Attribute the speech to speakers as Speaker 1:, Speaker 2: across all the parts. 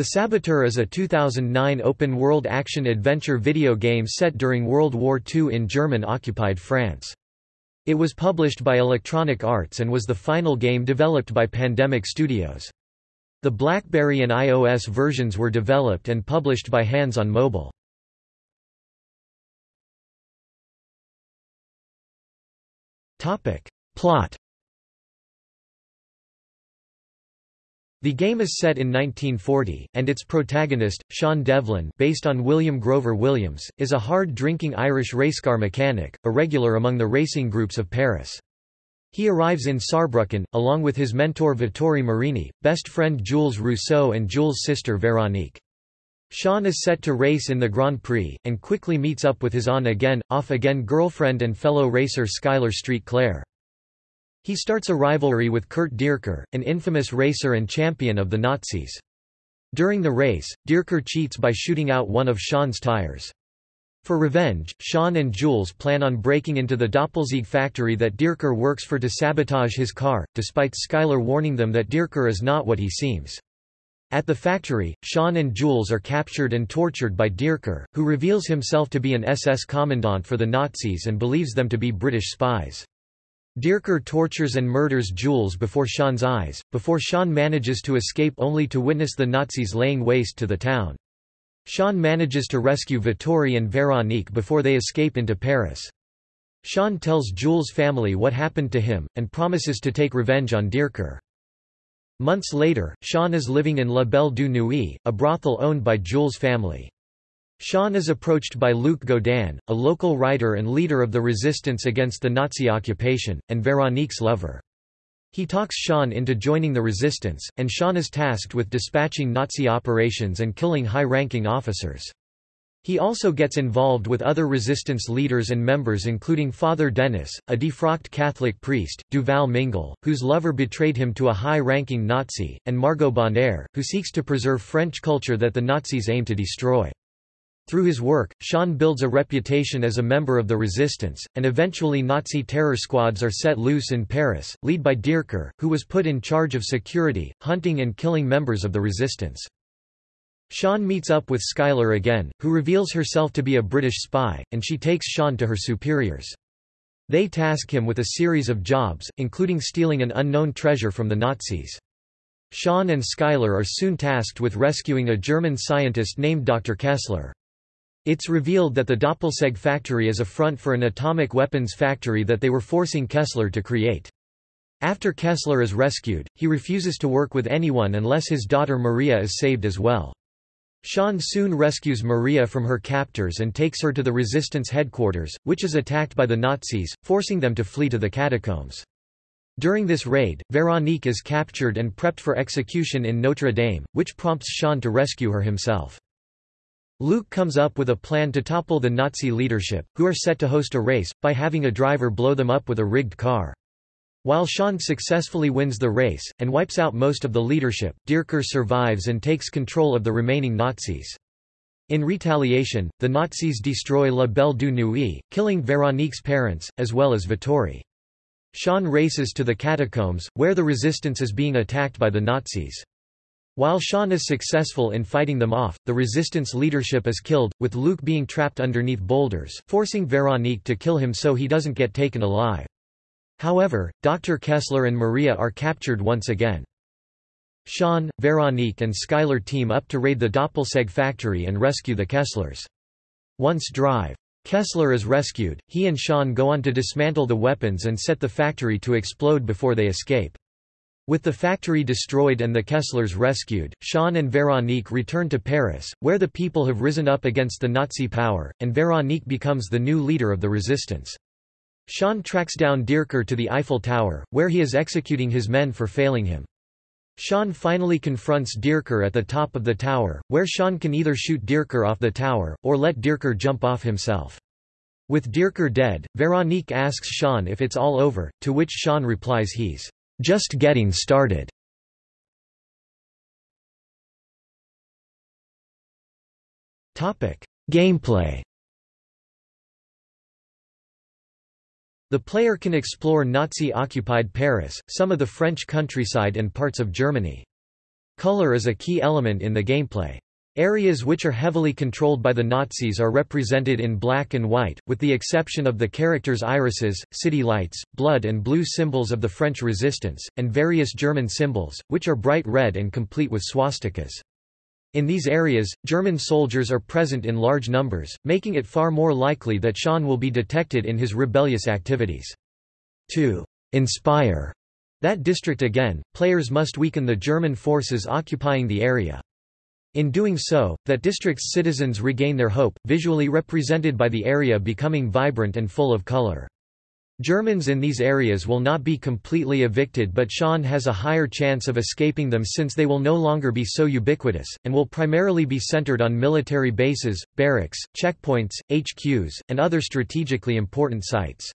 Speaker 1: The Saboteur is a 2009 open-world action-adventure video game set during World War II in German-occupied France. It was published by Electronic Arts and was the final game developed by Pandemic Studios. The BlackBerry and iOS versions were developed and published by Hands on Mobile. Plot The game is set in 1940, and its protagonist, Sean Devlin based on William Grover Williams, is a hard-drinking Irish racecar mechanic, a regular among the racing groups of Paris. He arrives in Saarbrücken, along with his mentor Vittorio Marini, best friend Jules Rousseau and Jules' sister Veronique. Sean is set to race in the Grand Prix, and quickly meets up with his on-again, off-again girlfriend and fellow racer Skylar Street Claire. He starts a rivalry with Kurt Dierker, an infamous racer and champion of the Nazis. During the race, Dierker cheats by shooting out one of Sean's tires. For revenge, Sean and Jules plan on breaking into the Doppelsieg factory that Dierker works for to sabotage his car, despite Skylar warning them that Dierker is not what he seems. At the factory, Sean and Jules are captured and tortured by Dierker, who reveals himself to be an SS commandant for the Nazis and believes them to be British spies. Dierker tortures and murders Jules before Sean's eyes, before Sean manages to escape only to witness the Nazis laying waste to the town. Sean manages to rescue Vittori and Veronique before they escape into Paris. Sean tells Jules' family what happened to him, and promises to take revenge on Dierker. Months later, Sean is living in La Belle du Nuit, a brothel owned by Jules' family. Sean is approached by Luc Godin, a local writer and leader of the resistance against the Nazi occupation, and Veronique's lover. He talks Sean into joining the resistance, and Sean is tasked with dispatching Nazi operations and killing high-ranking officers. He also gets involved with other resistance leaders and members including Father Denis, a defrocked Catholic priest, Duval Mingle, whose lover betrayed him to a high-ranking Nazi, and Margot Bonaire, who seeks to preserve French culture that the Nazis aim to destroy. Through his work, Sean builds a reputation as a member of the resistance, and eventually Nazi terror squads are set loose in Paris, led by Dierker, who was put in charge of security, hunting and killing members of the resistance. Sean meets up with Skylar again, who reveals herself to be a British spy, and she takes Sean to her superiors. They task him with a series of jobs, including stealing an unknown treasure from the Nazis. Sean and Skylar are soon tasked with rescuing a German scientist named Dr. Kessler. It's revealed that the Doppelsieg factory is a front for an atomic weapons factory that they were forcing Kessler to create. After Kessler is rescued, he refuses to work with anyone unless his daughter Maria is saved as well. Sean soon rescues Maria from her captors and takes her to the resistance headquarters, which is attacked by the Nazis, forcing them to flee to the catacombs. During this raid, Veronique is captured and prepped for execution in Notre Dame, which prompts Sean to rescue her himself. Luc comes up with a plan to topple the Nazi leadership, who are set to host a race, by having a driver blow them up with a rigged car. While Sean successfully wins the race, and wipes out most of the leadership, Dierker survives and takes control of the remaining Nazis. In retaliation, the Nazis destroy La Belle du Nuit, killing Veronique's parents, as well as Vittori. Sean races to the catacombs, where the resistance is being attacked by the Nazis. While Sean is successful in fighting them off, the resistance leadership is killed, with Luc being trapped underneath boulders, forcing Veronique to kill him so he doesn't get taken alive. However, Dr. Kessler and Maria are captured once again. Sean, Veronique and Skylar team up to raid the Doppelsieg factory and rescue the Kesslers. Once drive. Kessler is rescued, he and Sean go on to dismantle the weapons and set the factory to explode before they escape. With the factory destroyed and the Kesslers rescued, Sean and Veronique return to Paris, where the people have risen up against the Nazi power, and Veronique becomes the new leader of the resistance. Sean tracks down Dierker to the Eiffel Tower, where he is executing his men for failing him. Sean finally confronts Dierker at the top of the tower, where Sean can either shoot Dierker off the tower, or let Dierker jump off himself. With Dierker dead, Veronique asks Sean if it's all over, to which Sean replies he's just getting started. Topic: Gameplay. The player can explore Nazi-occupied Paris, some of the French countryside and parts of Germany. Color is a key element in the gameplay. Areas which are heavily controlled by the Nazis are represented in black and white, with the exception of the characters' irises, city lights, blood and blue symbols of the French resistance, and various German symbols, which are bright red and complete with swastikas. In these areas, German soldiers are present in large numbers, making it far more likely that Sean will be detected in his rebellious activities. To inspire that district again, players must weaken the German forces occupying the area. In doing so, that district's citizens regain their hope, visually represented by the area becoming vibrant and full of color. Germans in these areas will not be completely evicted but Sean has a higher chance of escaping them since they will no longer be so ubiquitous, and will primarily be centered on military bases, barracks, checkpoints, HQs, and other strategically important sites.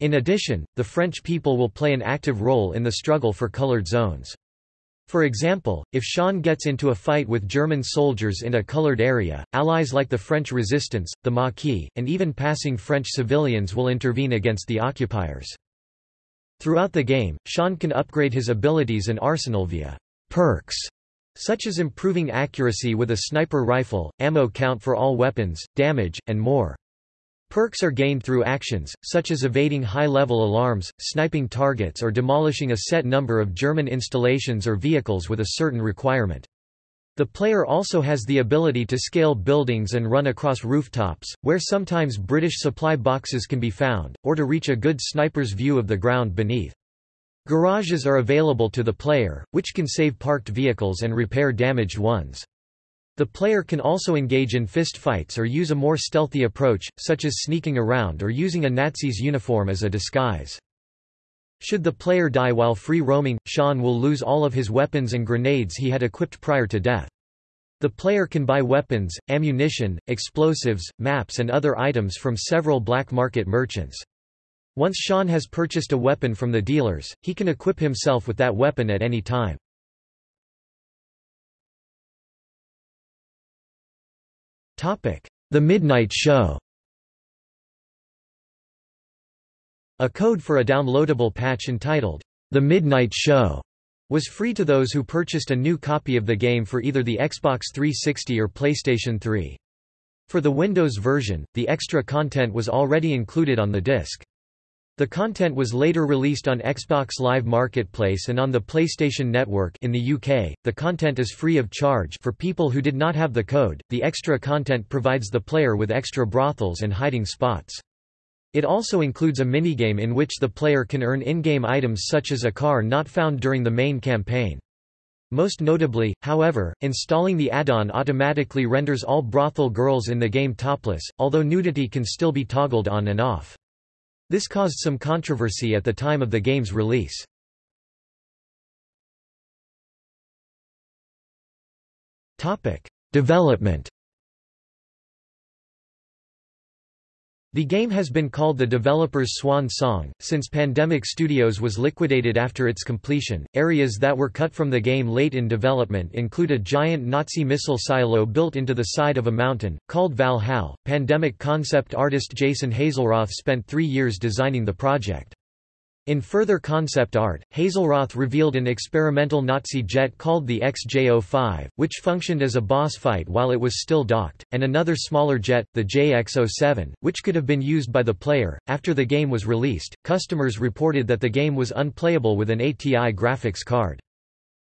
Speaker 1: In addition, the French people will play an active role in the struggle for colored zones. For example, if Sean gets into a fight with German soldiers in a colored area, allies like the French resistance, the Maquis, and even passing French civilians will intervene against the occupiers. Throughout the game, Sean can upgrade his abilities and arsenal via perks, such as improving accuracy with a sniper rifle, ammo count for all weapons, damage, and more. Perks are gained through actions, such as evading high-level alarms, sniping targets or demolishing a set number of German installations or vehicles with a certain requirement. The player also has the ability to scale buildings and run across rooftops, where sometimes British supply boxes can be found, or to reach a good sniper's view of the ground beneath. Garages are available to the player, which can save parked vehicles and repair damaged ones. The player can also engage in fistfights or use a more stealthy approach, such as sneaking around or using a Nazi's uniform as a disguise. Should the player die while free roaming, Sean will lose all of his weapons and grenades he had equipped prior to death. The player can buy weapons, ammunition, explosives, maps and other items from several black market merchants. Once Sean has purchased a weapon from the dealers, he can equip himself with that weapon at any time. The Midnight Show A code for a downloadable patch entitled, The Midnight Show, was free to those who purchased a new copy of the game for either the Xbox 360 or PlayStation 3. For the Windows version, the extra content was already included on the disc. The content was later released on Xbox Live Marketplace and on the PlayStation Network in the UK. The content is free of charge for people who did not have the code. The extra content provides the player with extra brothels and hiding spots. It also includes a minigame in which the player can earn in-game items such as a car not found during the main campaign. Most notably, however, installing the add-on automatically renders all brothel girls in the game topless, although nudity can still be toggled on and off. This caused some controversy at the time of the game's release. Development The game has been called the developer's swan song, since Pandemic Studios was liquidated after its completion. Areas that were cut from the game late in development include a giant Nazi missile silo built into the side of a mountain, called Valhalla. Pandemic concept artist Jason Hazelroth spent three years designing the project. In further concept art, Hazelroth revealed an experimental Nazi jet called the XJ-05, which functioned as a boss fight while it was still docked, and another smaller jet, the JX-07, which could have been used by the player. After the game was released, customers reported that the game was unplayable with an ATI graphics card.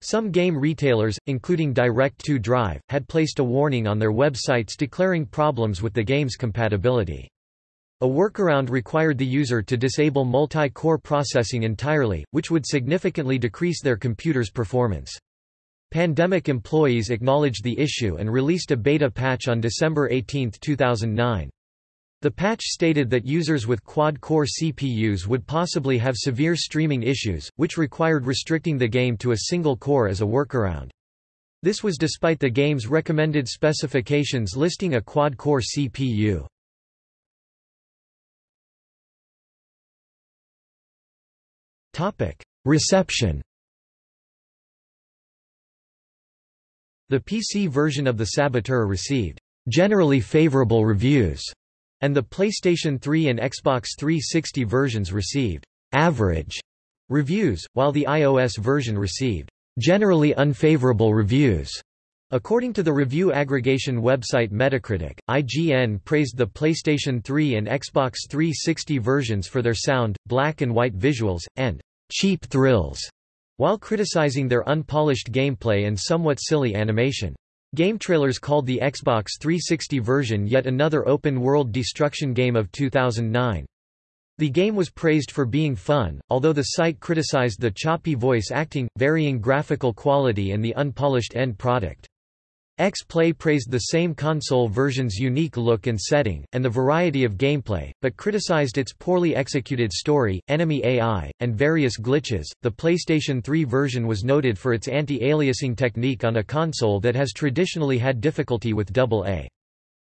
Speaker 1: Some game retailers, including Direct2Drive, had placed a warning on their websites declaring problems with the game's compatibility. A workaround required the user to disable multi-core processing entirely, which would significantly decrease their computer's performance. Pandemic employees acknowledged the issue and released a beta patch on December 18, 2009. The patch stated that users with quad-core CPUs would possibly have severe streaming issues, which required restricting the game to a single core as a workaround. This was despite the game's recommended specifications listing a quad-core CPU. Reception The PC version of The Saboteur received generally favorable reviews, and the PlayStation 3 and Xbox 360 versions received average reviews, while the iOS version received generally unfavorable reviews. According to the review aggregation website Metacritic, IGN praised the PlayStation 3 and Xbox 360 versions for their sound, black and white visuals, and cheap thrills, while criticizing their unpolished gameplay and somewhat silly animation. Game trailers called the Xbox 360 version yet another open-world destruction game of 2009. The game was praised for being fun, although the site criticized the choppy voice acting, varying graphical quality and the unpolished end product. X-Play praised the same console version's unique look and setting, and the variety of gameplay, but criticized its poorly executed story, enemy AI, and various glitches. The PlayStation 3 version was noted for its anti-aliasing technique on a console that has traditionally had difficulty with AA.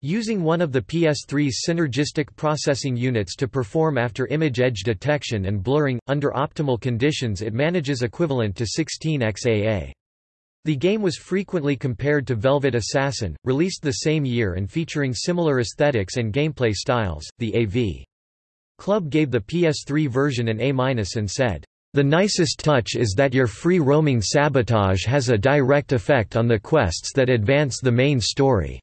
Speaker 1: Using one of the PS3's synergistic processing units to perform after image edge detection and blurring, under optimal conditions it manages equivalent to 16 XAA. The game was frequently compared to Velvet Assassin, released the same year and featuring similar aesthetics and gameplay styles. The AV Club gave the PS3 version an A- and said, the nicest touch is that your free-roaming sabotage has a direct effect on the quests that advance the main story.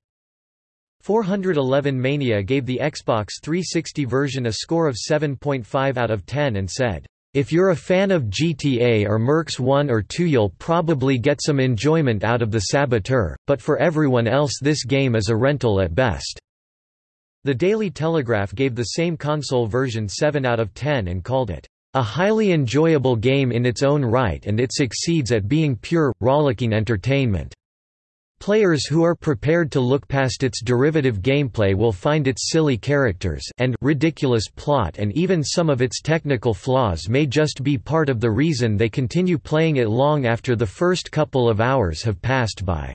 Speaker 1: 411 Mania gave the Xbox 360 version a score of 7.5 out of 10 and said, if you're a fan of GTA or Mercs 1 or 2 you'll probably get some enjoyment out of the Saboteur, but for everyone else this game is a rental at best." The Daily Telegraph gave the same console version 7 out of 10 and called it, "...a highly enjoyable game in its own right and it succeeds at being pure, rollicking entertainment." Players who are prepared to look past its derivative gameplay will find its silly characters and ridiculous plot and even some of its technical flaws may just be part of the reason they continue playing it long after the first couple of hours have passed by.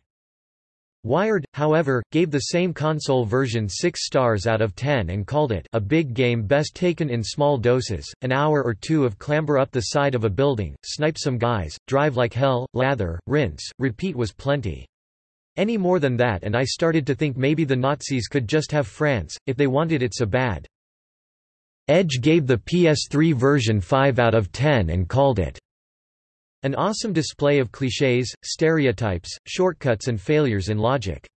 Speaker 1: Wired, however, gave the same console version 6 stars out of 10 and called it a big game best taken in small doses, an hour or two of clamber up the side of a building, snipe some guys, drive like hell, lather, rinse, repeat was plenty. Any more than that and I started to think maybe the Nazis could just have France, if they wanted it so bad. Edge gave the PS3 version 5 out of 10 and called it an awesome display of clichés, stereotypes, shortcuts and failures in logic.